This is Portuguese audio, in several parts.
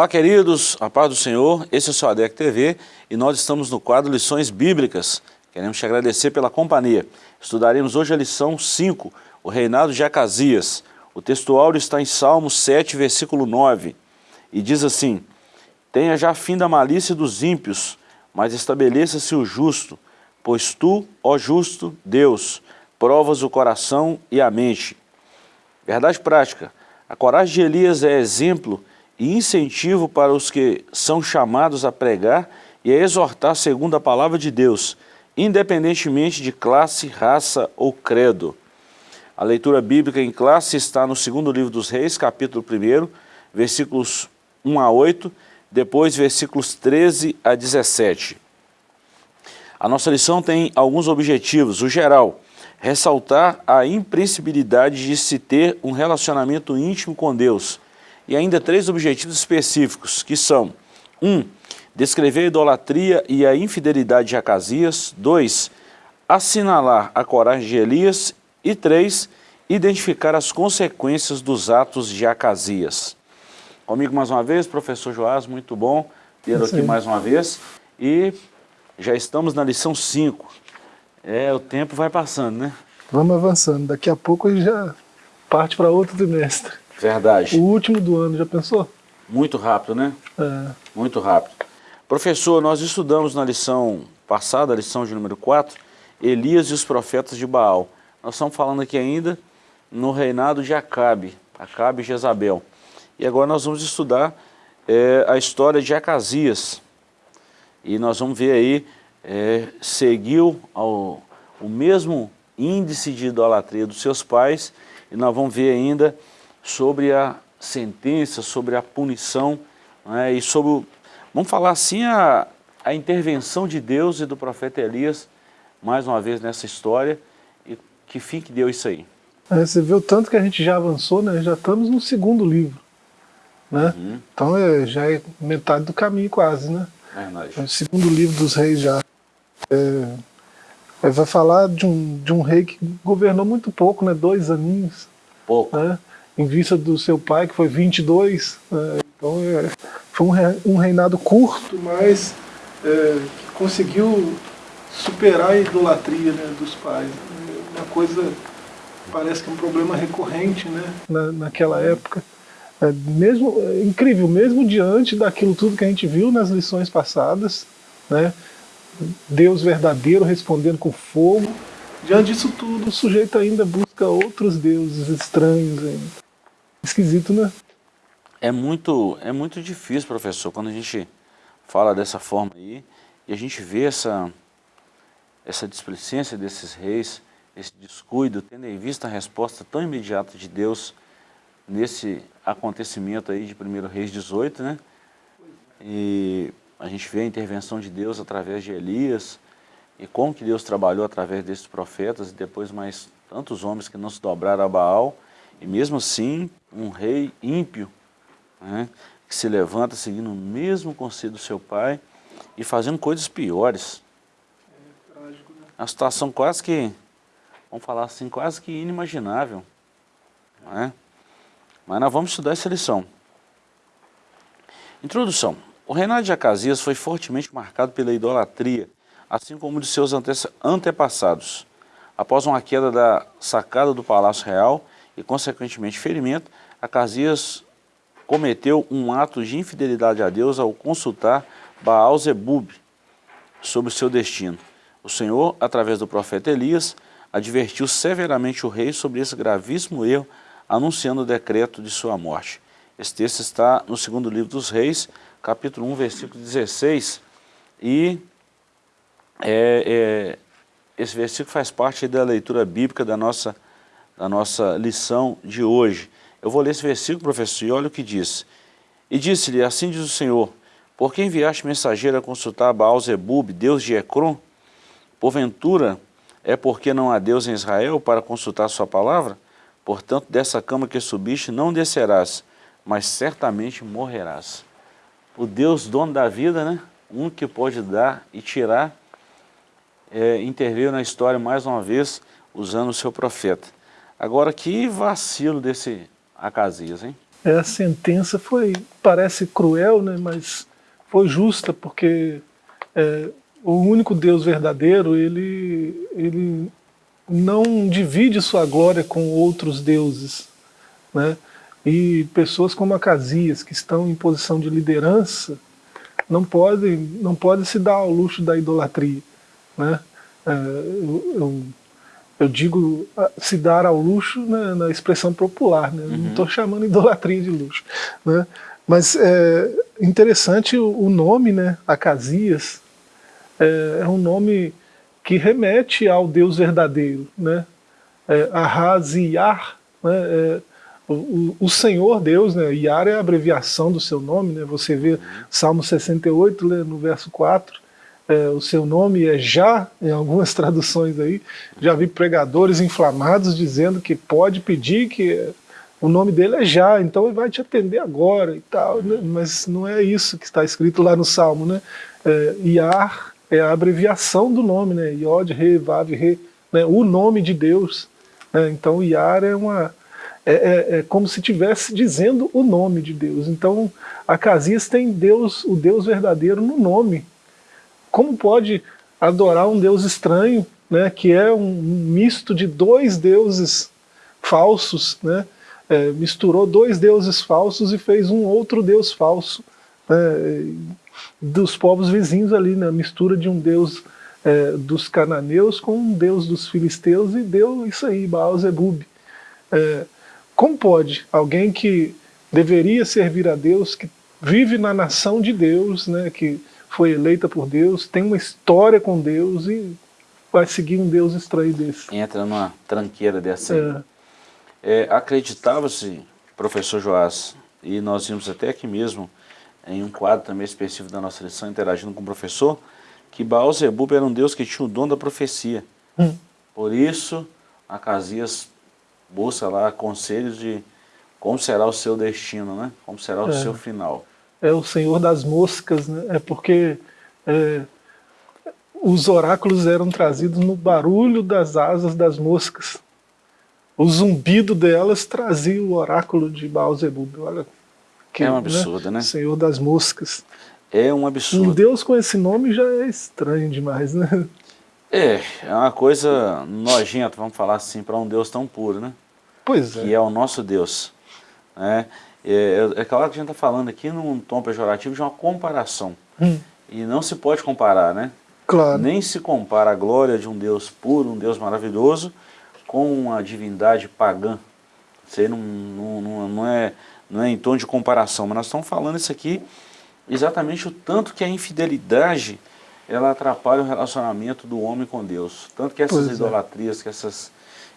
Olá queridos, a paz do Senhor, esse é o seu ADEC TV e nós estamos no quadro Lições Bíblicas. Queremos te agradecer pela companhia. Estudaremos hoje a lição 5, o reinado de Acasias. O texto áureo está em Salmos 7, versículo 9, e diz assim, Tenha já fim da malícia dos ímpios, mas estabeleça-se o justo, pois tu, ó justo, Deus, provas o coração e a mente. Verdade prática, a coragem de Elias é exemplo e incentivo para os que são chamados a pregar e a exortar segundo a palavra de Deus, independentemente de classe, raça ou credo. A leitura bíblica em classe está no segundo livro dos reis, capítulo 1, versículos 1 a 8, depois versículos 13 a 17. A nossa lição tem alguns objetivos. O geral, ressaltar a imprescindibilidade de se ter um relacionamento íntimo com Deus, e ainda três objetivos específicos, que são 1. Um, descrever a idolatria e a infidelidade de Acasias. 2. Assinalar a coragem de Elias. E 3. Identificar as consequências dos atos de Acasias. Comigo mais uma vez, professor Joás, muito bom ter aqui mais uma vez. E já estamos na lição 5. É, o tempo vai passando, né? Vamos avançando. Daqui a pouco a gente já parte para outro trimestre. Verdade. O último do ano, já pensou? Muito rápido, né? É. Muito rápido. Professor, nós estudamos na lição passada, a lição de número 4, Elias e os profetas de Baal. Nós estamos falando aqui ainda no reinado de Acabe, Acabe e Jezabel. E agora nós vamos estudar é, a história de Acasias. E nós vamos ver aí, é, seguiu ao, o mesmo índice de idolatria dos seus pais, e nós vamos ver ainda sobre a sentença, sobre a punição né, e sobre, vamos falar assim, a, a intervenção de Deus e do profeta Elias, mais uma vez nessa história, e que fim que deu isso aí? É, você o tanto que a gente já avançou, né? já estamos no segundo livro. Né? Uhum. Então é, já é metade do caminho quase. Né? É o segundo livro dos reis já. É, é, vai falar de um, de um rei que governou muito pouco, né? dois aninhos. Pouco. Né? Em vista do seu pai, que foi 22. Né? Então é, foi um, reinado curto, mas é, que conseguiu superar a idolatria né, dos pais. Uma coisa, parece que é um problema recorrente né, na, naquela época. É, mesmo, é incrível, mesmo diante daquilo tudo que a gente viu nas lições passadas, né, Deus verdadeiro respondendo com fogo, diante disso tudo o sujeito ainda busca outros deuses estranhos ainda. Esquisito, né? É muito, é muito difícil, professor, quando a gente fala dessa forma aí, e a gente vê essa, essa displicência desses reis, esse descuido, tendo em vista a resposta tão imediata de Deus nesse acontecimento aí de 1 Reis 18, né? E a gente vê a intervenção de Deus através de Elias, e como que Deus trabalhou através desses profetas, e depois mais tantos homens que não se dobraram a Baal, e mesmo assim, um rei ímpio, né, que se levanta seguindo o mesmo conselho do seu pai e fazendo coisas piores. É trágico, né? Uma situação quase que, vamos falar assim, quase que inimaginável. Né? Mas nós vamos estudar essa lição. Introdução. O reinado de Acasias foi fortemente marcado pela idolatria, assim como de seus antepassados. Após uma queda da sacada do Palácio Real, e, consequentemente, ferimento, Acasias cometeu um ato de infidelidade a Deus ao consultar Baal Zebub sobre o seu destino. O Senhor, através do profeta Elias, advertiu severamente o rei sobre esse gravíssimo erro, anunciando o decreto de sua morte. Esse texto está no segundo livro dos reis, capítulo 1, versículo 16, e é, é, esse versículo faz parte da leitura bíblica da nossa da nossa lição de hoje. Eu vou ler esse versículo, professor, e olha o que diz. E disse-lhe, assim diz o Senhor, por que enviaste mensageiro a consultar Baal Zebub, Deus de Ecrom? Porventura, é porque não há Deus em Israel para consultar sua palavra? Portanto, dessa cama que subiste não descerás, mas certamente morrerás. O Deus dono da vida, né? um que pode dar e tirar, é, interveio na história mais uma vez, usando o seu profeta. Agora, que vacilo desse Acasias, hein? É, a sentença foi, parece cruel, né, mas foi justa, porque é, o único Deus verdadeiro, ele, ele não divide sua glória com outros deuses. Né? E pessoas como Acasias, que estão em posição de liderança, não podem, não podem se dar ao luxo da idolatria. Né? É, eu, eu, eu, digo se dar ao luxo né, na expressão popular, né? Uhum. não estou chamando idolatria de luxo. Né? Mas é interessante o, o nome, né, Acasias, é, é, um nome que remete ao Deus verdadeiro. Né? É, né, é, o, o, Senhor Deus, né, Iar é a abreviação do seu nome, né, você vê Salmo 68, né, no verso 4, é, o seu nome é Já, em algumas traduções aí, já vi pregadores inflamados dizendo que pode pedir que o nome dele é Já, então ele vai te atender agora e tal, né, mas não é isso que está escrito lá no Salmo, né, é, Iar é a abreviação do nome, né, Yod, Re, Vav, Re, né, o nome de Deus, né, então Iar é uma é, é, é, como se estivesse dizendo o nome de Deus. Então, Acasias tem Deus, o Deus verdadeiro no nome. Como pode adorar um Deus estranho, né, que é um misto de dois deuses falsos, né, é, misturou dois deuses falsos e fez um outro Deus falso, né, dos povos vizinhos ali, na né, mistura de um Deus é, dos cananeus com um Deus dos filisteus e deu isso aí, Baal Zebub. É, como pode alguém que deveria servir a Deus, que vive na nação de Deus, né, que foi eleita por Deus, tem uma história com Deus e vai seguir um Deus estranho desse? Entra numa tranqueira dessa. É. É, Acreditava-se, professor Joás, e nós vimos até aqui mesmo, em um quadro também específico da nossa lição, interagindo com o professor, que Baal Zebub era um Deus que tinha o dom da profecia. Hum. Por isso, Acasias busca lá conselhos de como será o seu destino, né? Como será o é, seu final. É o Senhor das moscas, né? É porque é, os oráculos eram trazidos no barulho das asas das moscas. O zumbido delas trazia o oráculo de Baal-Zebub. Olha que, é um absurdo, né? né? Senhor das moscas. É um absurdo. Um Deus com esse nome já é estranho demais, né? É, é uma coisa nojenta, vamos falar assim, para um Deus tão puro, né? Pois é. Que é o nosso Deus. Né? É, é, é claro que a gente está falando aqui num tom pejorativo de uma comparação. Hum. E não se pode comparar, né? Claro. Nem se compara a glória de um Deus puro, um Deus maravilhoso, com uma divindade pagã. Isso aí não, não, não, é, não é em tom de comparação, mas nós estamos falando isso aqui exatamente o tanto que a infidelidade ela atrapalha o relacionamento do homem com Deus. Tanto que essas pois é. idolatrias, é. que essas,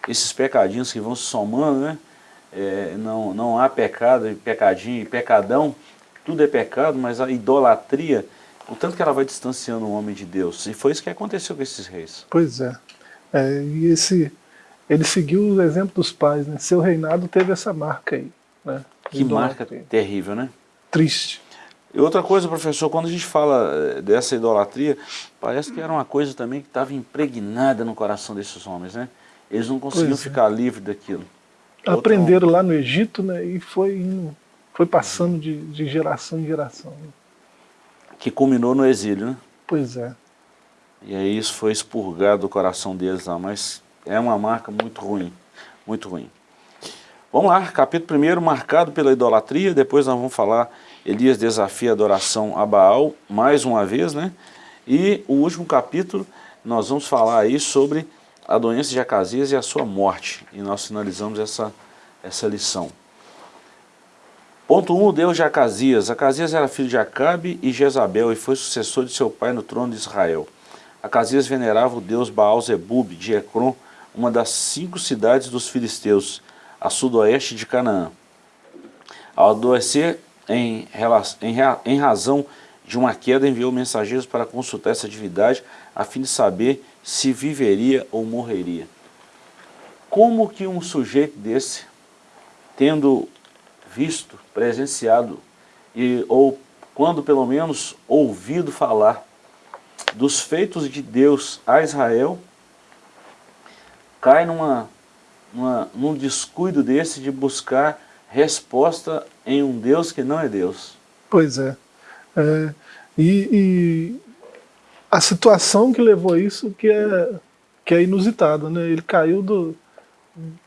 esses pecadinhos que vão se somando, né? É, não, não há pecado, pecadinho e pecadão, tudo é pecado, mas a idolatria, o tanto que ela vai distanciando o homem de Deus. E foi isso que aconteceu com esses reis. Pois é. é e esse, ele seguiu o exemplo dos pais, né? Seu reinado teve essa marca aí. Né? Que marca terrível, né? Triste. E outra coisa, professor, quando a gente fala eh, dessa idolatria, parece que era uma coisa também que estava impregnada no coração desses homens, né? Eles não conseguiam é. ficar livres daquilo. Aprenderam lá no Egito, né? E foi, indo, foi passando de, de geração em geração. Que culminou no exílio, né? Pois é. E aí isso foi expurgado do coração deles lá, mas é uma marca muito ruim, muito ruim. Vamos lá, capítulo 1, marcado pela idolatria, depois nós vamos falar Elias desafia a adoração a Baal, mais uma vez, né? E o último capítulo, nós vamos falar aí sobre a doença de Acasias e a sua morte. E nós finalizamos essa, essa lição. Ponto 1, um, Deus de Acasias. Acasias era filho de Acabe e Jezabel e foi sucessor de seu pai no trono de Israel. Acasias venerava o deus Baal-Zebub de Ecrom, uma das cinco cidades dos filisteus, a sudoeste de Canaã. Ao adoecer, em, em, razão de uma queda, enviou mensageiros para consultar essa atividade a fim de saber se viveria ou morreria. Como que um sujeito desse, tendo visto, presenciado, e, ou quando pelo menos ouvido falar dos feitos de Deus a Israel, cai numa, numa, num descuido desse de buscar resposta em um Deus que não é Deus. Pois é. é e, e, a situação que levou a isso que é, que é inusitada. Né? Ele caiu do,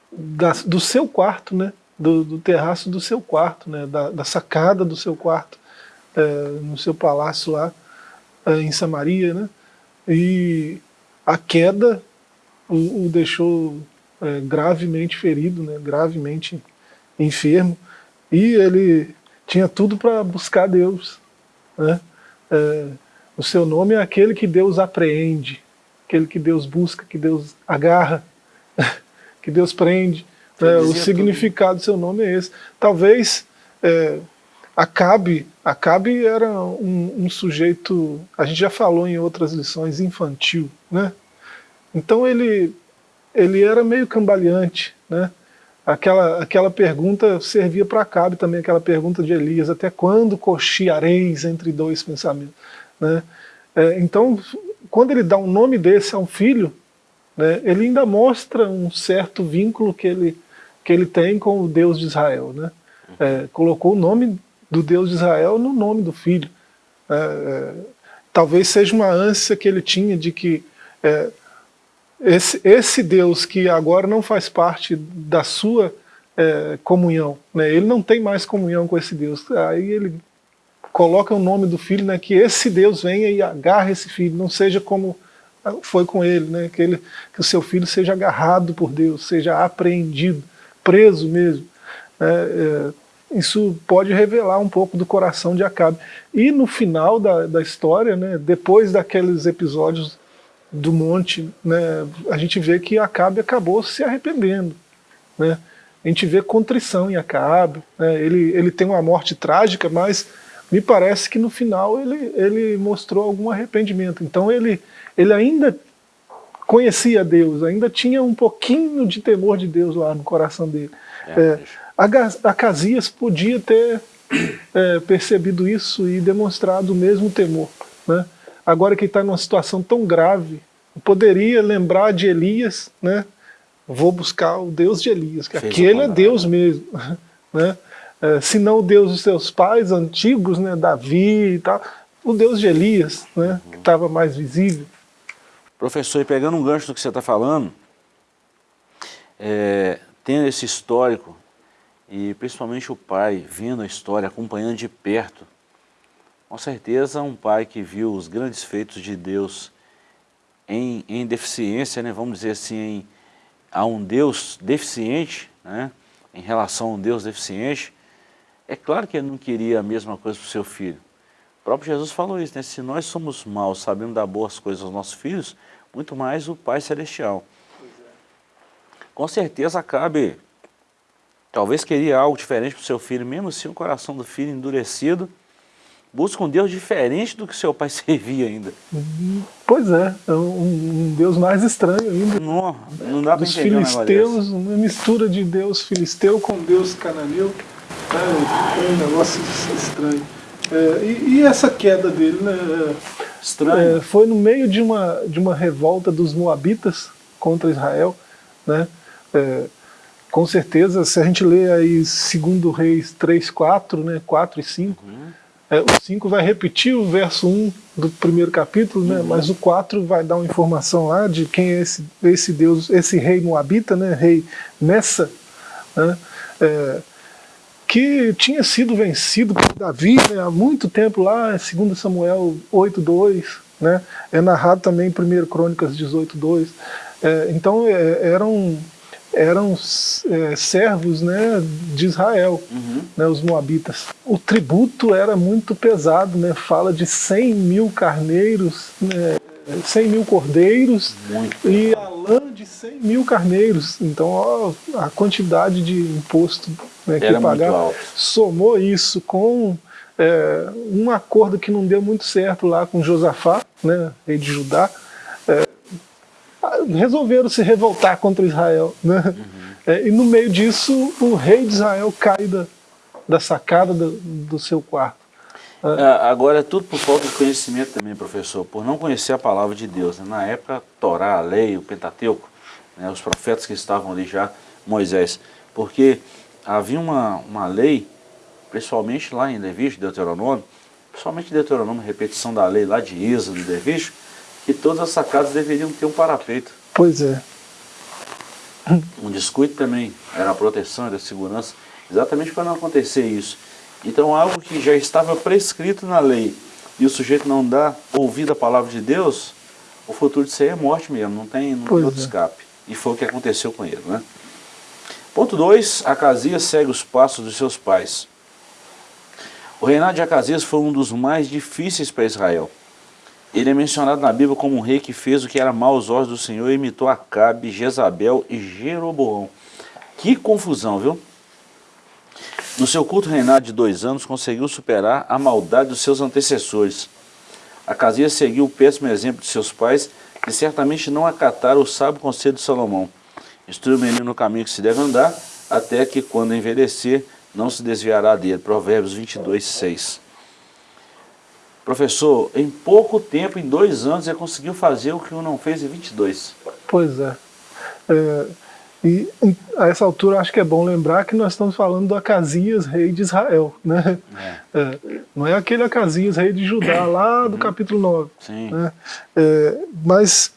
da, do seu quarto, né? do, do terraço do seu quarto, né? da, da sacada do seu quarto, é, no seu palácio lá é, em Samaria. Né? E a queda o, o deixou é, gravemente ferido, né? gravemente enfermo, e ele tinha tudo para buscar Deus. Né? É, o seu nome é aquele que Deus apreende, aquele que Deus busca, que Deus agarra, que Deus prende. É, o significado tudo. do seu nome é esse. Talvez é, Acabe, Acabe era um, um, sujeito, a gente já falou em outras lições, infantil. Né? Então ele, ele era meio cambaleante, né? aquela, aquela pergunta servia para Acabe também, aquela pergunta de Elias, até quando cocheareis entre dois pensamentos? Né? É, então, quando ele dá um nome desse a um filho, né, ele ainda mostra um certo vínculo que ele, que ele tem com o Deus de Israel. Né? É, colocou o nome do Deus de Israel no nome do filho. É, é talvez seja uma ânsia que ele tinha de que é, esse, esse Deus que agora não faz parte da sua é, comunhão, né? ele não tem mais comunhão com esse Deus. Aí ele coloca o nome do filho, né? que esse Deus venha e agarre esse filho, não seja como foi com ele, né? que, ele, que o seu filho seja agarrado por Deus, seja apreendido, preso mesmo. É, é, isso pode revelar um pouco do coração de Acabe. E no final da, da história, né, depois daqueles episódios do monte, né, a gente vê que Acabe acabou se arrependendo. Né? A gente vê contrição em Acabe, né? ele, ele tem uma morte trágica, mas me parece que no final ele, ele mostrou algum arrependimento. Então ele, ele ainda conhecia Deus, ainda tinha um pouquinho de temor de Deus lá no coração dele. É, é, Acasias podia ter é, percebido isso e demonstrado o mesmo temor. Né? agora que está numa situação tão grave, poderia lembrar de Elias, né? Vou buscar o Deus de Elias, que Fez aquele é Deus mesmo, né? É, se não o Deus dos seus pais antigos, né, Davi e tal, o Deus de Elias, né, que estava mais visível. Professor, e pegando um gancho do que você está falando, é, tendo esse histórico, e principalmente o pai vendo a história, acompanhando de perto, com certeza um pai que viu os grandes feitos de Deus em, em deficiência, né, vamos dizer assim, em, a um Deus deficiente, né, em relação a um Deus deficiente, é claro que ele não queria a mesma coisa para o seu filho. O próprio Jesus falou isso, né, se nós somos maus, sabemos dar boas coisas aos nossos filhos, muito mais o Pai Celestial. Com certeza cabe, talvez queria algo diferente para o seu filho, mesmo assim o coração do filho endurecido, busca um Deus diferente do que seu pai servia ainda. Pois é, é um, um Deus mais estranho ainda. Não, não dá para entender filisteus, um uma mistura de Deus filisteu com Deus cananeu. É, é um negócio estranho. É, e, e, essa queda dele, né? Estranho. É, foi no meio de uma, de uma revolta dos moabitas contra Israel, né? É, com certeza, se a gente lê aí 2 Reis 3, 4, né, 4 e 5, uhum. É, o 5 vai repetir o verso 1 do primeiro capítulo, né? Uhum. mas o 4 vai dar uma informação lá de quem é esse, esse Deus, esse rei Moabita, né? rei Nessa, né? É, que tinha sido vencido por Davi né? há muito tempo lá, 2 Samuel 8.2, né? é narrado também em 1 Crônicas 18.2. É, então é, eram eram é, servos né, de Israel, uhum. né, os moabitas. O tributo era muito pesado, né, fala de 100 mil carneiros, né, 100 mil cordeiros muito e a lã de 100 mil carneiros. Então ó, a quantidade de imposto né, que pagava, somou isso com é, um acordo que não deu muito certo lá com Josafá, né, rei de Judá, resolveram se revoltar contra Israel. Né? Uhum. É, e no meio disso, o rei de Israel cai da, da sacada do, do seu quarto. É, agora é tudo por falta de conhecimento também, professor, por não conhecer a palavra de Deus. Né? Na época, a Torá, a lei, o Pentateuco, né? os profetas que estavam ali já, Moisés. Porque havia uma, uma lei, principalmente lá em Levítico, Deuteronômio, principalmente Deuteronômio, repetição da lei lá de Êxodo e Levítico, que todas as sacadas deveriam ter um parapeito. Pois é. Um descuido também era a proteção, era a segurança, exatamente para não acontecer isso. Então algo que já estava prescrito na lei e o sujeito não dá ouvido à palavra de Deus, o futuro disso aí é morte mesmo, não tem, não tem outro é. escape. E foi o que aconteceu com ele. Né? Ponto 2, Acasias segue os passos dos seus pais. O reinado de Acasias foi um dos mais difíceis para Israel. Ele é mencionado na Bíblia como um rei que fez o que era mal aos olhos do Senhor e imitou Acabe, Jezabel e Jeroboão. Que confusão, viu? No seu curto reinado de dois anos, conseguiu superar a maldade dos seus antecessores. Acasias seguiu o péssimo exemplo de seus pais, que certamente não acataram o sábio conselho de Salomão. Instrui o menino no caminho que se deve andar, até que quando envelhecer, não se desviará dele. Provérbios 22, 6. Professor, em pouco tempo, em dois anos, ele conseguiu fazer o que o não fez em 22. Pois é. é e a essa altura acho que é bom lembrar que nós estamos falando do Acasias, rei de Israel. Né? É. É, não é aquele Acasias, rei de Judá, lá do uhum. capítulo 9. Sim. Né? É, mas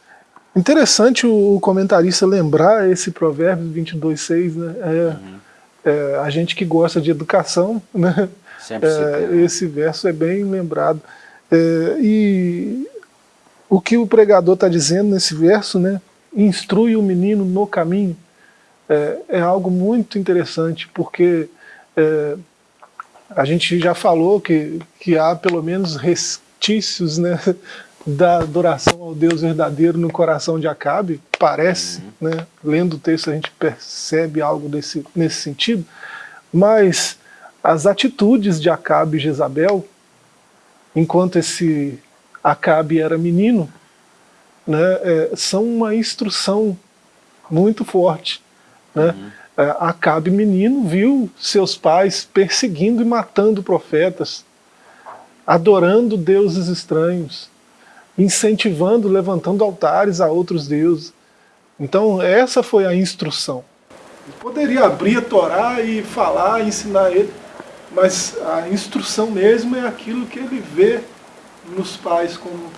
interessante o comentarista lembrar esse provérbio 22.6, né? É, uhum. É, a gente que gosta de educação, né? É, né? esse verso é bem lembrado. e o que o pregador está dizendo nesse verso, né? instrui o menino no caminho, é, é algo muito interessante, porque é, a gente já falou que, que há pelo menos restícios né, da adoração ao Deus verdadeiro no coração de Acabe, parece, uhum. né, lendo o texto a gente percebe algo desse, nesse sentido, mas as atitudes de Acabe e Jezabel, enquanto esse Acabe era menino, né, é, são uma instrução muito forte né? Uhum. É, Acabe menino viu seus pais perseguindo e matando profetas, adorando deuses estranhos, incentivando, levantando altares a outros deuses. Então essa foi a instrução. Poderia abrir a Torá e falar, ensinar ele, mas a instrução mesmo é aquilo que ele vê nos pais como,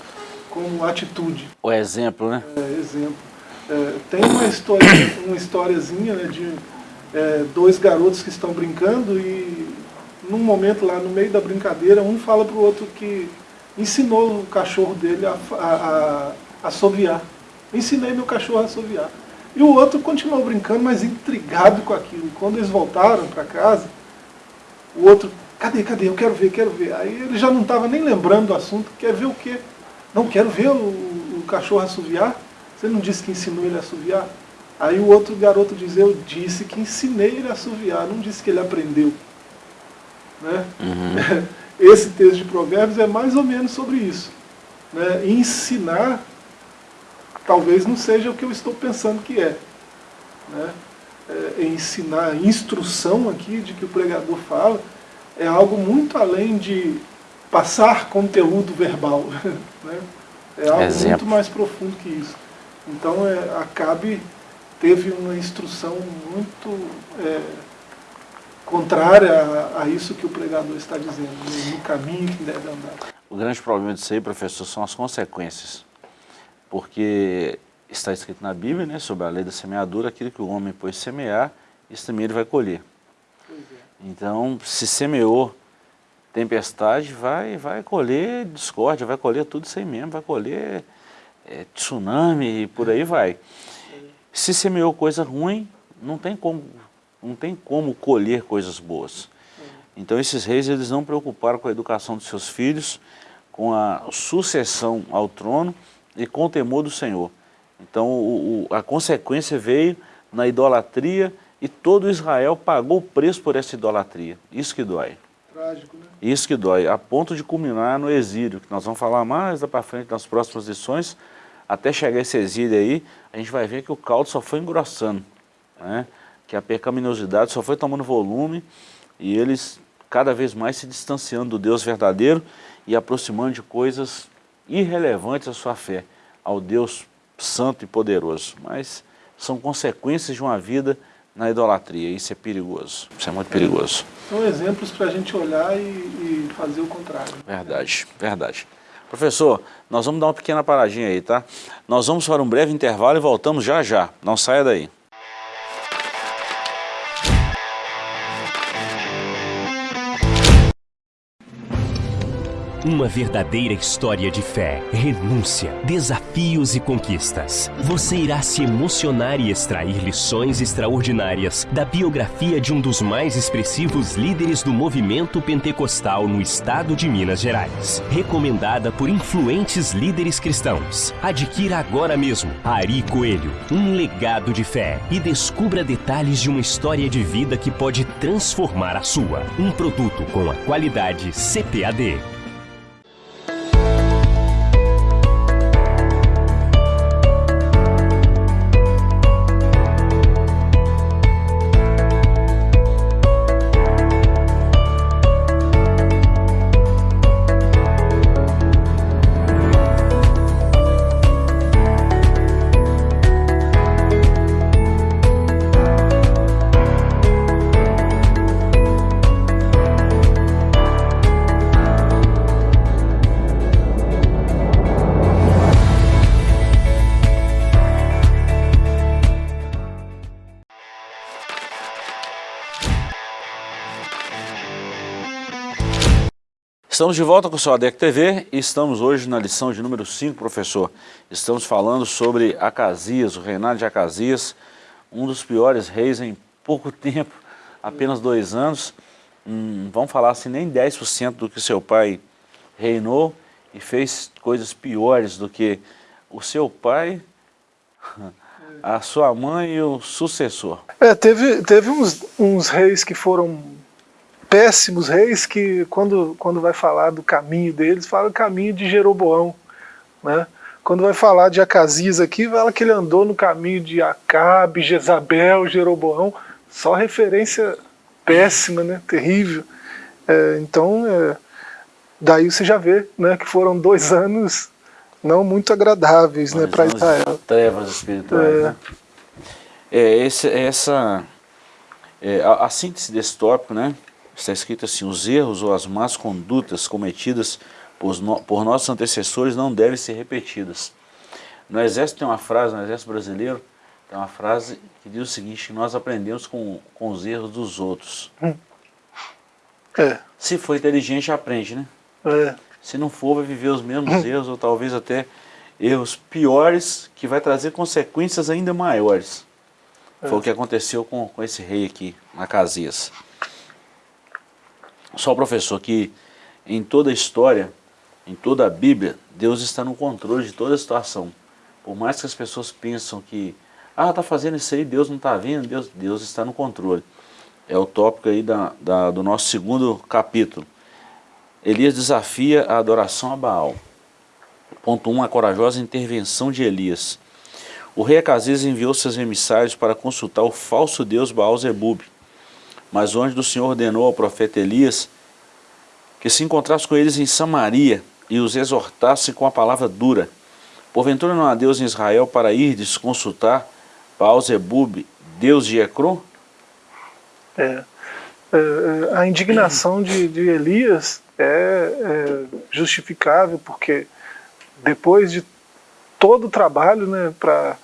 como atitude. O exemplo, né? É, exemplo. É, tem uma, história, uma historiazinha né, de é, dois garotos que estão brincando e num momento lá no meio da brincadeira, um fala para o outro que ensinou o cachorro dele a, a, a assoviar. Ensinei meu cachorro a assoviar. E o outro continuou brincando, mas intrigado com aquilo. Quando eles voltaram para casa, o outro, cadê, cadê? Eu quero ver, quero ver. Aí ele já não estava nem lembrando do assunto, quer ver o quê? Não, quero ver o, o cachorro assoviar. Você não disse que ensinou ele a assoviar? Aí o outro garoto diz, eu disse que ensinei ele a assoviar, não disse que ele aprendeu. Né? Uhum. Esse texto de provérbios é mais ou menos sobre isso. Né? Ensinar talvez não seja o que eu estou pensando que é. Né? É, ensinar, instrução aqui de que o pregador fala, é algo muito além de passar conteúdo verbal. Né? É algo Exemplo. muito mais profundo que isso. Então, é, Acabe teve uma instrução muito é, contrária a, a, isso que o pregador está dizendo, no caminho que deve andar. O grande problema disso aí, professor, são as consequências. Porque está escrito na Bíblia, né, sobre a lei da semeadura, aquilo que o homem pôs semear, isso também ele vai colher. É. Então, se semeou tempestade, vai, vai colher discórdia, vai colher tudo isso aí mesmo, vai colher é, tsunami e por aí vai. Se semeou coisa ruim, não tem como, não tem como colher coisas boas. Então esses reis eles não preocuparam com a educação dos seus filhos, com a sucessão ao trono e com o temor do Senhor. Então o, o, a consequência veio na idolatria e todo Israel pagou o preço por essa idolatria. Isso que dói. Trágico, né? Isso que dói, a ponto de culminar no exílio, que nós vamos falar mais para frente nas próximas lições, até chegar esse exílio aí, a gente vai ver que o caldo só foi engrossando, né? que a pecaminosidade só foi tomando volume e eles cada vez mais se distanciando do Deus verdadeiro e aproximando de coisas irrelevantes à sua fé, ao Deus santo e poderoso. Mas são consequências de uma vida na idolatria. Isso é perigoso, isso é muito perigoso. São exemplos para a gente olhar e, e fazer o contrário. Verdade, verdade. Professor, nós vamos dar uma pequena paradinha aí, tá? Nós vamos para um breve intervalo e voltamos já já. Não saia daí. Uma verdadeira história de fé, renúncia, desafios e conquistas. Você irá se emocionar e extrair lições extraordinárias da biografia de um dos mais expressivos líderes do movimento pentecostal no estado de Minas Gerais. Recomendada por influentes líderes cristãos. Adquira agora mesmo Ari Coelho, um legado de fé e descubra detalhes de uma história de vida que pode transformar a sua. Um produto com a qualidade CPAD. Estamos de volta com o seu ADEC TV e estamos hoje na lição de número 5, professor. Estamos falando sobre Acasias, o reinado de Acasias, um dos piores reis em pouco tempo, apenas dois anos. Hum, vamos falar assim, nem 10% do que seu pai reinou e fez coisas piores do que o seu pai, a sua mãe e o sucessor. É, teve, teve uns, uns reis que foram péssimos reis que, quando, quando vai falar do caminho deles, fala o caminho de Jeroboão. Né? Quando vai falar de Acasias aqui, fala que ele andou no caminho de Acabe, Jezabel, Jeroboão. Só referência péssima, né? terrível. É, então, é, daí você já vê né, que foram dois anos não muito agradáveis né, para Israel. Trevas espirituais. É. Né? É, esse, essa, é, a, a síntese desse tópico, né? Está escrito assim, os erros ou as más condutas cometidas por, no, por nossos antecessores não devem ser repetidas. No exército tem uma frase, no exército brasileiro, tem uma frase que diz o seguinte, nós aprendemos com, com os erros dos outros. Hum. É. Se for inteligente, aprende, né? É. Se não for, vai viver os mesmos hum. erros, ou talvez até erros piores, que vai trazer consequências ainda maiores. É. Foi o que aconteceu com, com esse rei aqui, Macasias. Só professor que em toda a história, em toda a Bíblia, Deus está no controle de toda a situação. Por mais que as pessoas pensam que, ah, está fazendo isso aí, Deus não está vendo, Deus, Deus está no controle. É o tópico aí da, da, do nosso segundo capítulo. Elias desafia a adoração a Baal. Ponto 1, um, a corajosa intervenção de Elias. O rei Acasias enviou seus emissários para consultar o falso deus Baal Zebub. Mas o anjo do Senhor ordenou ao profeta Elias que se encontrasse com eles em Samaria e os exortasse com a palavra dura. Porventura não há Deus em Israel para irdes consultar Baal-Zebub, Deus de Ecrón? É, é, é, a indignação de, de Elias é, é, justificável porque depois de todo o trabalho né, para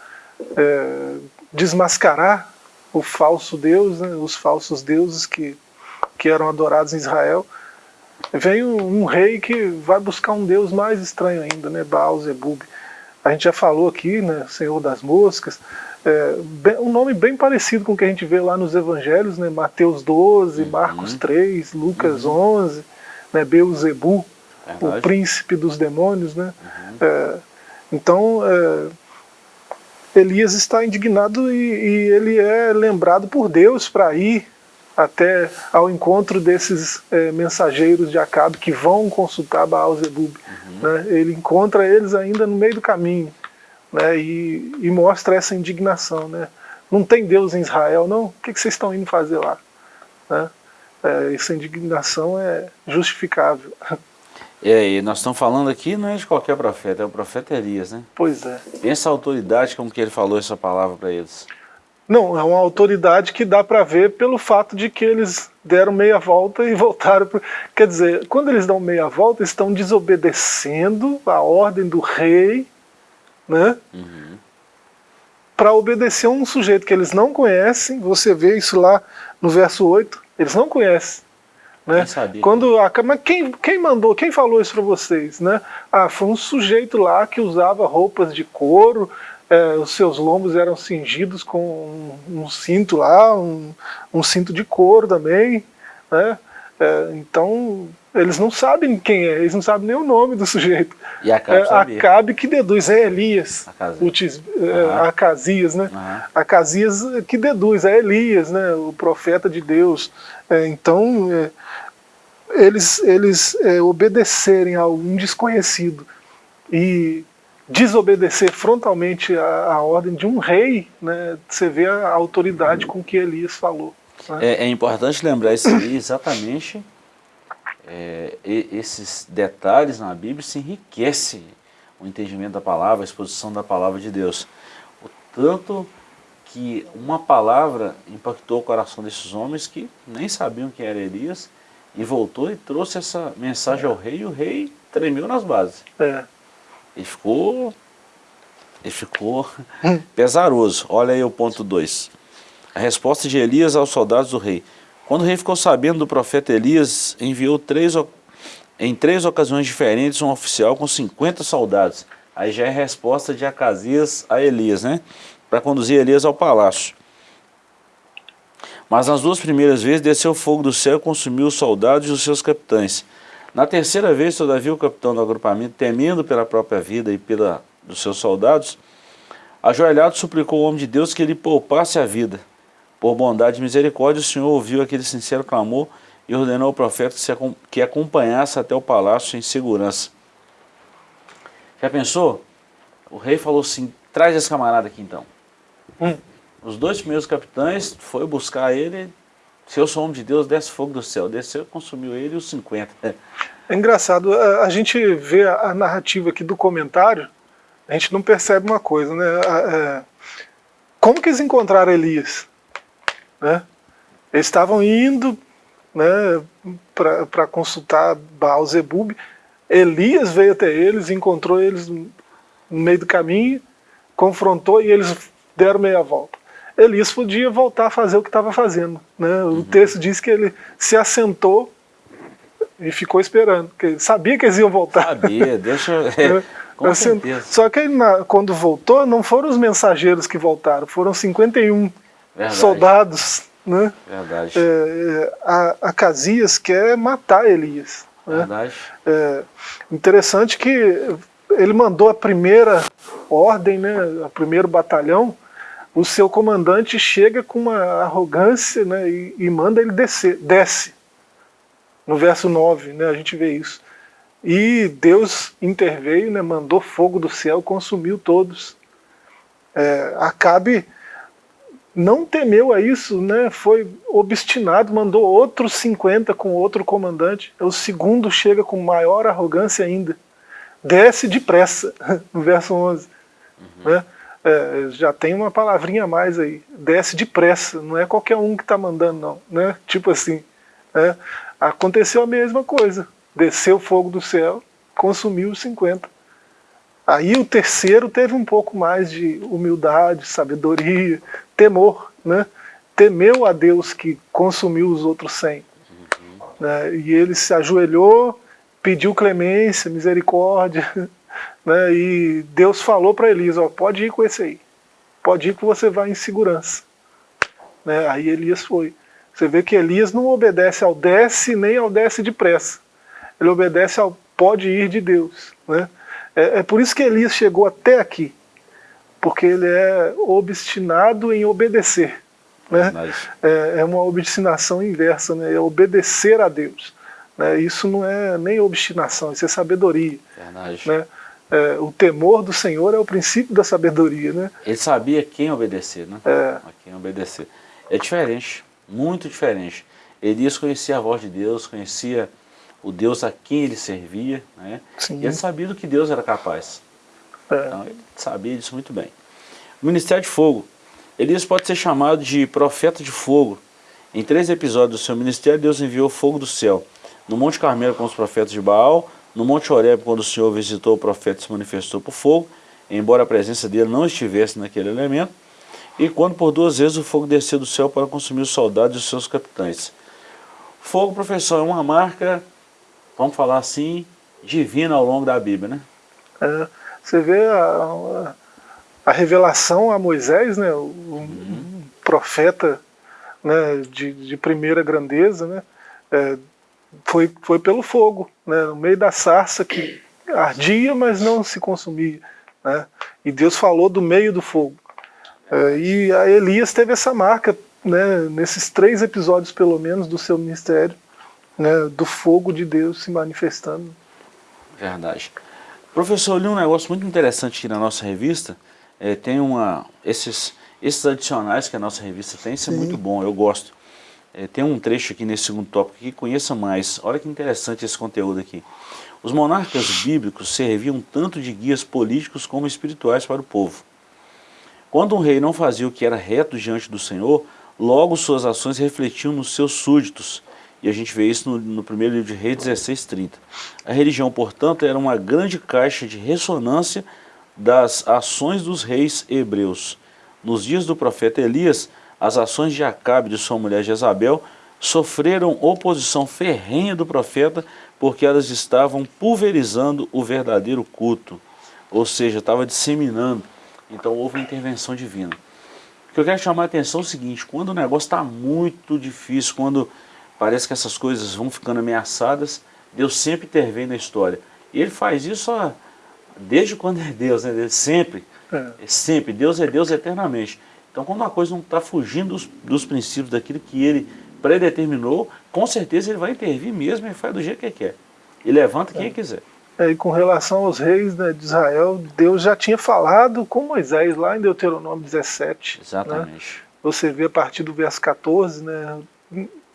é, desmascarar o falso Deus, né, os falsos deuses que, que eram adorados em Israel, vem um, um, rei que vai buscar um Deus mais estranho ainda, né, Baal Zebub. A gente já falou aqui, né, Senhor das Moscas, é, bem, um nome bem parecido com o que a gente vê lá nos Evangelhos, né, Mateus 12, uhum. Marcos 3, Lucas uhum. 11, né, Beuzebu, o príncipe dos demônios. Né, uhum. é, então, é, Elias está indignado e, e ele é lembrado por Deus para ir até ao encontro desses é, mensageiros de Acabe que vão consultar Baal Zebub. Uhum. Né? Ele encontra eles ainda no meio do caminho né? e, e, mostra essa indignação. Né? Não tem Deus em Israel, não? O que, que vocês estão indo fazer lá? É, essa indignação é justificável. É, e nós estamos falando aqui não é de qualquer profeta, é o profeta Elias, né? Pois é. Pensa a autoridade como que ele falou essa palavra para eles. Não, é uma autoridade que dá para ver pelo fato de que eles deram meia volta e voltaram. Pro... Quer dizer, quando eles dão meia volta, estão desobedecendo a ordem do rei, né? Uhum. Para obedecer a um sujeito que eles não conhecem, você vê isso lá no verso 8, eles não conhecem. Né? Quando a, mas quem, quem mandou, quem falou isso para vocês? Né? Ah, foi um sujeito lá que usava roupas de couro, é, os seus lombos eram cingidos com um, um cinto lá, um, um, cinto de couro também, né? É, então eles não sabem quem é, eles não sabem nem o nome do sujeito. E Acabe, é, Acabe que deduz, é Elias, Acasias, uhum. Acasias né? Uhum. Acasias que deduz, é Elias, né? o profeta de Deus. É, então, é, eles, eles é, obedecerem a um desconhecido e desobedecer frontalmente a, a, ordem de um rei, né, você vê a autoridade com que Elias falou. Né? É, é, importante lembrar isso aí exatamente, é, esses detalhes na Bíblia se enriquece o entendimento da palavra, a exposição da palavra de Deus. O tanto que uma palavra impactou o coração desses homens que nem sabiam quem era Elias, e voltou e trouxe essa mensagem ao rei, e o rei tremeu nas bases. É. Ele ficou, ele ficou pesaroso. Olha aí o ponto 2. A resposta de Elias aos soldados do rei. Quando o rei ficou sabendo do profeta Elias, enviou três, em três ocasiões diferentes um oficial com 50 soldados. Aí já é a resposta de Acasias a Elias, né? Para conduzir Elias ao palácio. Mas nas duas primeiras vezes desceu fogo do céu e consumiu os soldados e os seus capitães. Na terceira vez, todavia, o capitão do agrupamento, temendo pela própria vida e pela dos seus soldados, ajoelhado suplicou ao homem de Deus que lhe poupasse a vida. Por bondade e misericórdia, o Senhor ouviu aquele sincero clamor e ordenou ao profeta que acompanhasse até o palácio em segurança. Já pensou? O rei falou assim, traz esse camarada aqui então. Hum. Os dois primeiros capitães foi buscar ele se eu sou homem de Deus, desce fogo do céu. Desceu, consumiu ele os 50. É engraçado, a, gente vê a, narrativa aqui do comentário, a gente não percebe uma coisa, né? É, como que eles encontraram Elias? Né? Eles estavam indo né, para consultar Baal Zebub. Elias veio até eles, encontrou eles no meio do caminho, confrontou e eles deram meia volta. Elias podia voltar a fazer o que estava fazendo. Né? O uhum. texto diz que ele se assentou e ficou esperando, porque ele sabia que eles iam voltar. Sabia, deixa... É, com certeza. Só que na, quando voltou, não foram os mensageiros que voltaram, foram 51 Verdade. soldados. Né? Verdade. É, é, a, a Casias quer matar Elias. Né? Verdade. É, interessante que ele mandou a primeira ordem, né, o primeiro batalhão, o seu comandante chega com uma arrogância né, e, e manda ele descer, desce. No verso 9, né, a gente vê isso. E Deus interveio, né, mandou fogo do céu, consumiu todos. É, Acabe não temeu a isso, né, foi obstinado, mandou outros 50 com outro comandante. O segundo chega com maior arrogância ainda. Desce depressa, no verso 11. Uhum. Né? É, já tem uma palavrinha a mais aí, desce depressa, não é qualquer um que está mandando não, né? tipo assim, né? aconteceu a mesma coisa, desceu fogo do céu, consumiu os 50. Aí o terceiro teve um pouco mais de humildade, sabedoria, temor, né? temeu a Deus que consumiu os outros 100. Uhum. Né? E ele se ajoelhou, pediu clemência, misericórdia, Né, e Deus falou para Elias, ó, pode ir com esse aí, pode ir que você vai em segurança. Né, aí Elias foi. Você vê que Elias não obedece ao desce nem ao desce depressa. Ele obedece ao pode ir de Deus. Né? É, é por isso que Elias chegou até aqui. Porque ele é obstinado em obedecer. Né? É, é, uma obstinação inversa, né? é obedecer a Deus. Né? Isso não é nem obstinação, isso é sabedoria. Verdade. Né? É, o temor do Senhor é o princípio da sabedoria, né? Ele sabia quem obedecer, né? É. A quem obedecer. É diferente, muito diferente. Elias conhecia a voz de Deus, conhecia o Deus a quem ele servia, né? Sim. E ele sabia do que Deus era capaz. É. Então ele sabia disso muito bem. O Ministério de Fogo. Elias pode ser chamado de profeta de fogo. Em três episódios do seu ministério, Deus enviou fogo do céu. No Monte Carmelo com os profetas de Baal, no Monte Horeb, quando o Senhor visitou o profeta se manifestou por fogo, embora a presença dele não estivesse naquele elemento, e quando por duas vezes o fogo desceu do céu para consumir os soldados e os seus capitães. Fogo, professor, é uma marca, vamos falar assim, divina ao longo da Bíblia, né? É, você vê a, a, revelação a Moisés, né, um, uhum. profeta né, de, de primeira grandeza, né, é, foi, foi pelo fogo, né, no meio da sarça que ardia, mas não se consumia. Né, e Deus falou do meio do fogo. É, e a Elias teve essa marca, né, nesses três episódios pelo menos do seu ministério, né, do fogo de Deus se manifestando. Verdade. Professor, eu li um negócio muito interessante aqui na nossa revista, é, tem uma, esses, esses adicionais que a nossa revista tem, isso é muito bom, eu gosto. É, tem um trecho aqui nesse segundo tópico que conheça mais. Olha que interessante esse conteúdo aqui. Os monarcas bíblicos serviam tanto de guias políticos como espirituais para o povo. Quando um rei não fazia o que era reto diante do Senhor, logo suas ações refletiam nos seus súditos. E a gente vê isso no, no primeiro livro de Reis 16:30. A religião, portanto, era uma grande caixa de ressonância das ações dos reis hebreus. Nos dias do profeta Elias, as ações de Acabe e de sua mulher Jezabel sofreram oposição ferrenha do profeta porque elas estavam pulverizando o verdadeiro culto, ou seja, estava disseminando. Então houve uma intervenção divina. O que eu quero chamar a atenção é o seguinte, quando o negócio está muito difícil, quando parece que essas coisas vão ficando ameaçadas, Deus sempre intervém na história. E Ele faz isso ó, desde quando é Deus, né? sempre, é. é sempre, Deus é Deus eternamente. Então quando uma coisa não está fugindo dos, dos, princípios daquilo que ele predeterminou, com certeza ele vai intervir mesmo e faz do jeito que ele quer. E levanta quem é. quiser. É, e com relação aos reis né, de Israel, Deus já tinha falado com Moisés lá em Deuteronômio 17. Né? Exatamente. Né? Você vê a partir do verso 14, né,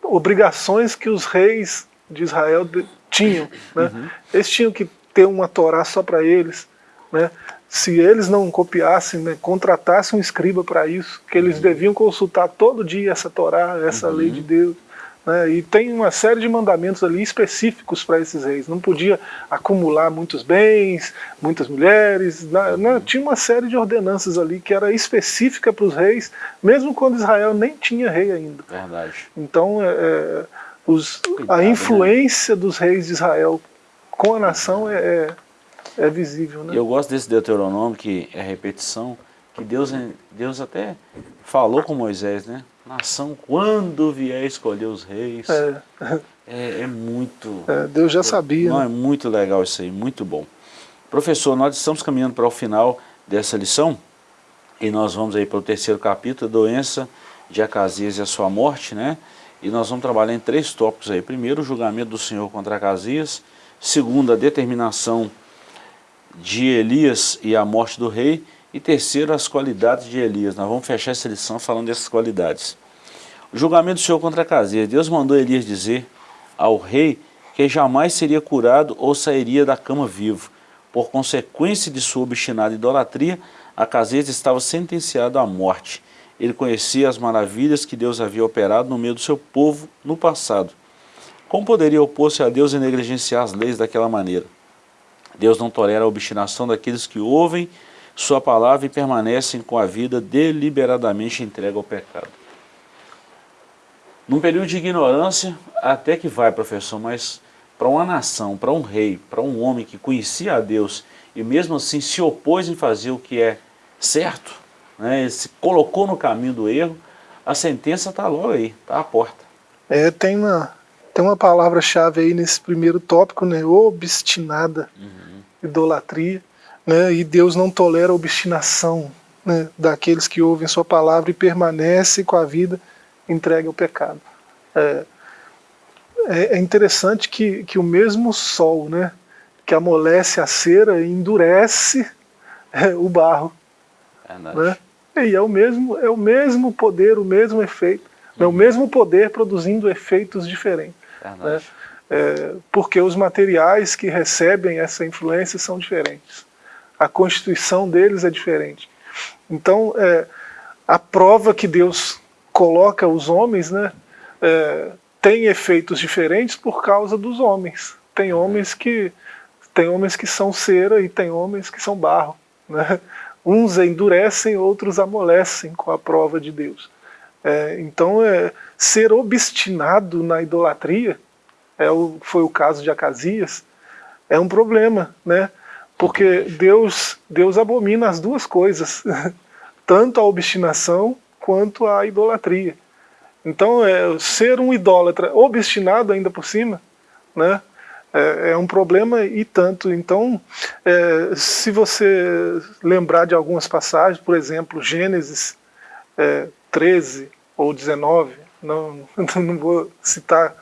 obrigações que os reis de Israel tinham. Né? Uhum. Eles tinham que ter uma Torá só para eles. Né? Se eles não copiassem, né, contratassem um escriba para isso, que eles uhum. deviam consultar todo dia essa Torá, essa uhum. lei de Deus. Né, e tem uma série de mandamentos ali específicos para esses reis. Não podia acumular muitos bens, muitas mulheres. Né, né tinha uma série de ordenanças ali que era específica para os reis, mesmo quando Israel nem tinha rei ainda. Verdade. Então, é, é os, Cuidado, a né? influência dos reis de Israel com a nação é, é é visível, né? Eu gosto desse Deuteronômio, que é repetição, que Deus, Deus até falou com Moisés, né? Nação, quando vier escolher os reis, é, é, é muito... É, Deus já sabia. Não, né? é muito legal isso aí, muito bom. Professor, nós estamos caminhando para o final dessa lição, e nós vamos aí para o terceiro capítulo, doença de Acasias e a sua morte, né? E nós vamos trabalhar em três tópicos aí. Primeiro, o julgamento do Senhor contra Acasias. Segundo, a determinação de Elias e a morte do rei, e terceiro, as qualidades de Elias. Nós vamos fechar essa lição falando dessas qualidades. O julgamento do Senhor contra Casias. Deus mandou Elias dizer ao rei que jamais seria curado ou sairia da cama vivo. Por consequência de sua obstinada idolatria, Acasias estava sentenciado à morte. Ele conhecia as maravilhas que Deus havia operado no meio do seu povo no passado. Como poderia opor-se a Deus e negligenciar as leis daquela maneira? Deus não tolera a obstinação daqueles que ouvem sua palavra e permanecem com a vida deliberadamente entregue ao pecado. Num período de ignorância, até que vai, professor, mas para uma nação, para um rei, para um homem que conhecia a Deus e mesmo assim se opôs em fazer o que é certo, né, se colocou no caminho do erro, a sentença está logo aí, está à porta. É, tem uma, tem uma palavra-chave aí nesse primeiro tópico, né, obstinada. Uhum idolatria, né, e Deus não tolera a obstinação né, daqueles que ouvem sua palavra e permanecem com a vida entregue ao pecado. É, é, é interessante que, que o mesmo sol né, que amolece a cera endurece é, o barro. Né? E é o, mesmo, é o mesmo poder, o mesmo efeito, uhum. é o mesmo poder produzindo efeitos diferentes. Né? É, porque os materiais que recebem essa influência são diferentes. A constituição deles é diferente. Então, é, a prova que Deus coloca os homens, né, é, tem efeitos diferentes por causa dos homens. Tem homens que tem homens que são cera e tem homens que são barro. Né? Uns endurecem, outros amolecem com a prova de Deus. É, então, é, ser obstinado na idolatria, é o, foi o caso de Acasias, é um problema, né? porque Deus, Deus abomina as duas coisas, tanto a obstinação quanto a idolatria. Então, é, ser um idólatra obstinado ainda por cima, né, é, é um problema e tanto. Então, é, se você lembrar de algumas passagens, por exemplo, Gênesis é, 13 ou 19, não, não vou citar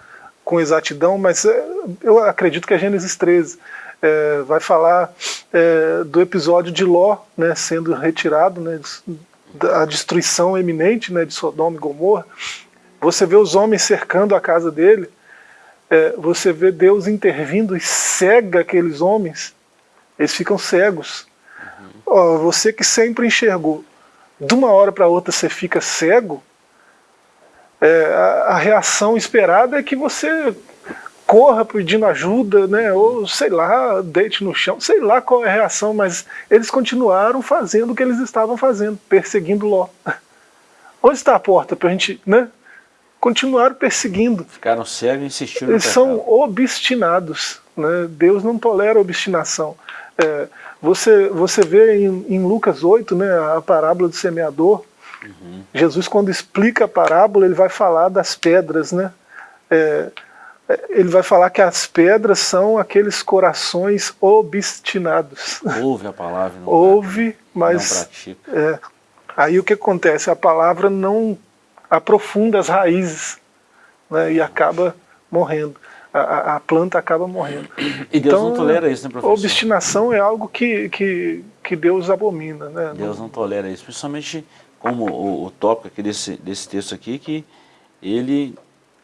com exatidão, mas é, eu acredito que é Gênesis 13, é, vai falar é, do episódio de Ló né, sendo retirado, né, a destruição eminente né, de Sodoma e Gomorra, você vê os homens cercando a casa dele, é, você vê Deus intervindo e cega aqueles homens, eles ficam cegos. Uhum. você que sempre enxergou, de uma hora para outra você fica cego, é, a, a reação esperada é que você corra pedindo ajuda, né, ou sei lá, deite no chão, sei lá qual é a reação, mas eles continuaram fazendo o que eles estavam fazendo, perseguindo Ló. Onde está a porta para a gente, né? Continuaram perseguindo. Ficaram cegos e insistiram Eles são obstinados, né? Deus não tolera obstinação. É, você, você vê em, em, Lucas 8, né, a parábola do semeador, uhum. Jesus quando explica a parábola, ele vai falar das pedras, né? É, ele vai falar que as pedras são aqueles corações obstinados. Ouve a palavra. Não Ouve, mas... Não. É, aí o que acontece? A palavra não aprofunda as raízes né, e acaba morrendo. A, a, planta acaba morrendo. E Deus então, não tolera isso, né, professor? Obstinação é algo que, que, que Deus abomina. Né? Deus não tolera isso, principalmente como o, o tópico aqui desse, desse texto aqui, que ele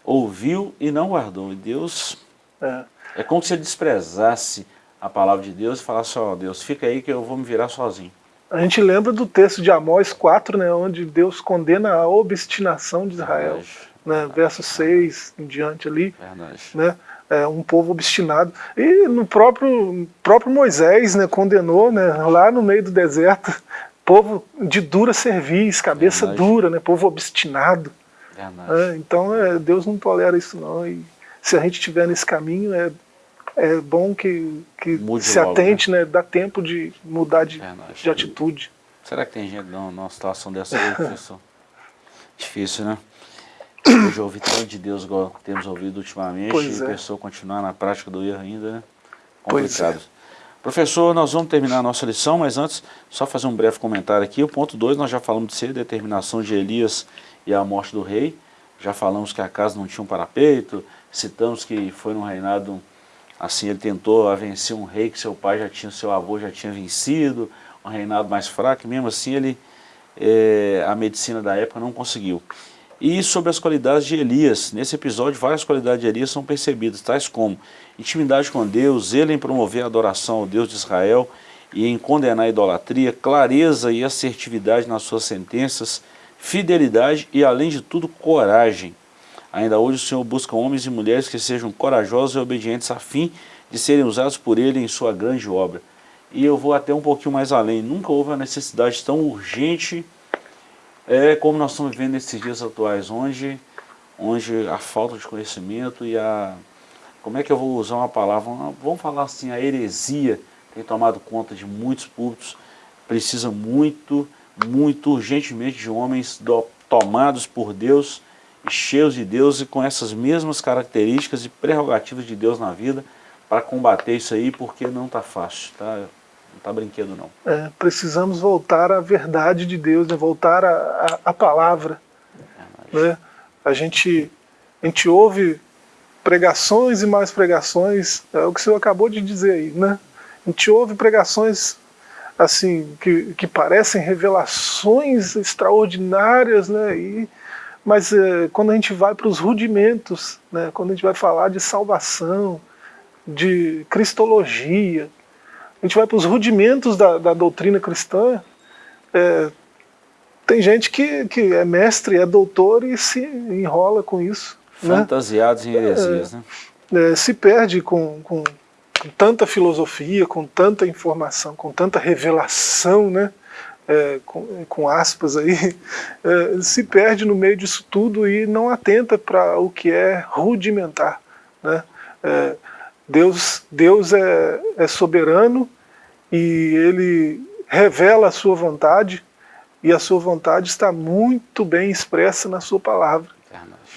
ouviu e não guardou. E Deus, é, é como se ele desprezasse a palavra de Deus e falasse, ó oh, Deus, fica aí que eu vou me virar sozinho. A gente lembra do texto de Amós 4, né, onde Deus condena a obstinação de Israel. Né, verso 6 em diante ali. Verdade. Né, é, um povo obstinado. E no próprio, próprio Moisés né, condenou né, lá no meio do deserto, povo de dura cerviz, cabeça Verdade. dura, né, povo obstinado. É, então é, Deus não tolera isso não. E se a gente estiver nesse caminho, é, é bom que, que se logo, atente, né? né? Dá tempo de mudar de, de atitude. Será que tem gente numa situação dessa aí, professor? Difícil, né? Hoje ouvi tanto de Deus igual temos ouvido ultimamente pois e a é. pessoa continuar na prática do erro ainda, né? Complicado. Pois é. Professor, nós vamos terminar a nossa lição, mas antes, só fazer um breve comentário aqui. O ponto 2, nós já falamos de ser determinação de Elias e a morte do rei. Já falamos que a casa não tinha um parapeito, citamos que foi num reinado, assim, ele tentou vencer um rei que seu pai já tinha, seu avô já tinha vencido, um reinado mais fraco, e mesmo assim ele, é, a medicina da época não conseguiu. E sobre as qualidades de Elias, nesse episódio várias qualidades de Elias são percebidas, tais como intimidade com Deus, ele em promover a adoração ao Deus de Israel e em condenar a idolatria, clareza e assertividade nas suas sentenças, fidelidade e, além de tudo, coragem. Ainda hoje o Senhor busca homens e mulheres que sejam corajosos e obedientes a fim de serem usados por Ele em sua grande obra. E eu vou até um pouquinho mais além. Nunca houve uma necessidade tão urgente é, como nós estamos vivendo nesses dias atuais, onde, onde a falta de conhecimento e a... Como é que eu vou usar uma palavra? Vamos falar assim, a heresia tem tomado conta de muitos públicos. Precisa muito muito urgentemente de homens do, tomados por Deus cheios de Deus e com essas mesmas características e prerrogativas de Deus na vida para combater isso aí, porque não está fácil, tá? não está brinquedo não. É, precisamos voltar à verdade de Deus, né? voltar à, palavra. É, né? A, gente, a gente ouve pregações e mais pregações, é o que o senhor acabou de dizer aí, né? A gente ouve pregações assim, que, que parecem revelações extraordinárias, né? E, mas é, quando a gente vai para os rudimentos, né? quando a gente vai falar de salvação, de cristologia, a gente vai para os rudimentos da, da doutrina cristã, é, tem gente que, que é mestre, é doutor e se enrola com isso. Né? Fantasiados né? em heresias, é, né? É, se perde com, com, com, tanta filosofia, com tanta informação, com tanta revelação, né? É, com, com, aspas aí, é, se perde no meio disso tudo e não atenta para o que é rudimentar. Né? É, Deus, Deus é, é soberano e Ele revela a sua vontade e a sua vontade está muito bem expressa na sua palavra.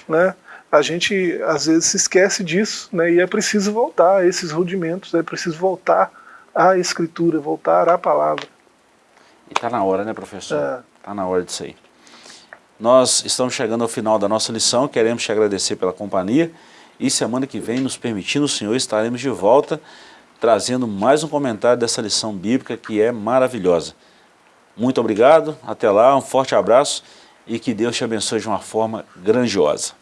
Né? A gente às vezes se esquece disso né? e é preciso voltar a esses rudimentos, é preciso voltar à escritura, voltar à palavra. E está na hora, né professor? Está é. Tá na hora disso aí. Nós estamos chegando ao final da nossa lição, queremos te agradecer pela companhia e semana que vem, nos permitindo o Senhor, estaremos de volta trazendo mais um comentário dessa lição bíblica que é maravilhosa. Muito obrigado, até lá, um forte abraço e que Deus te abençoe de uma forma grandiosa.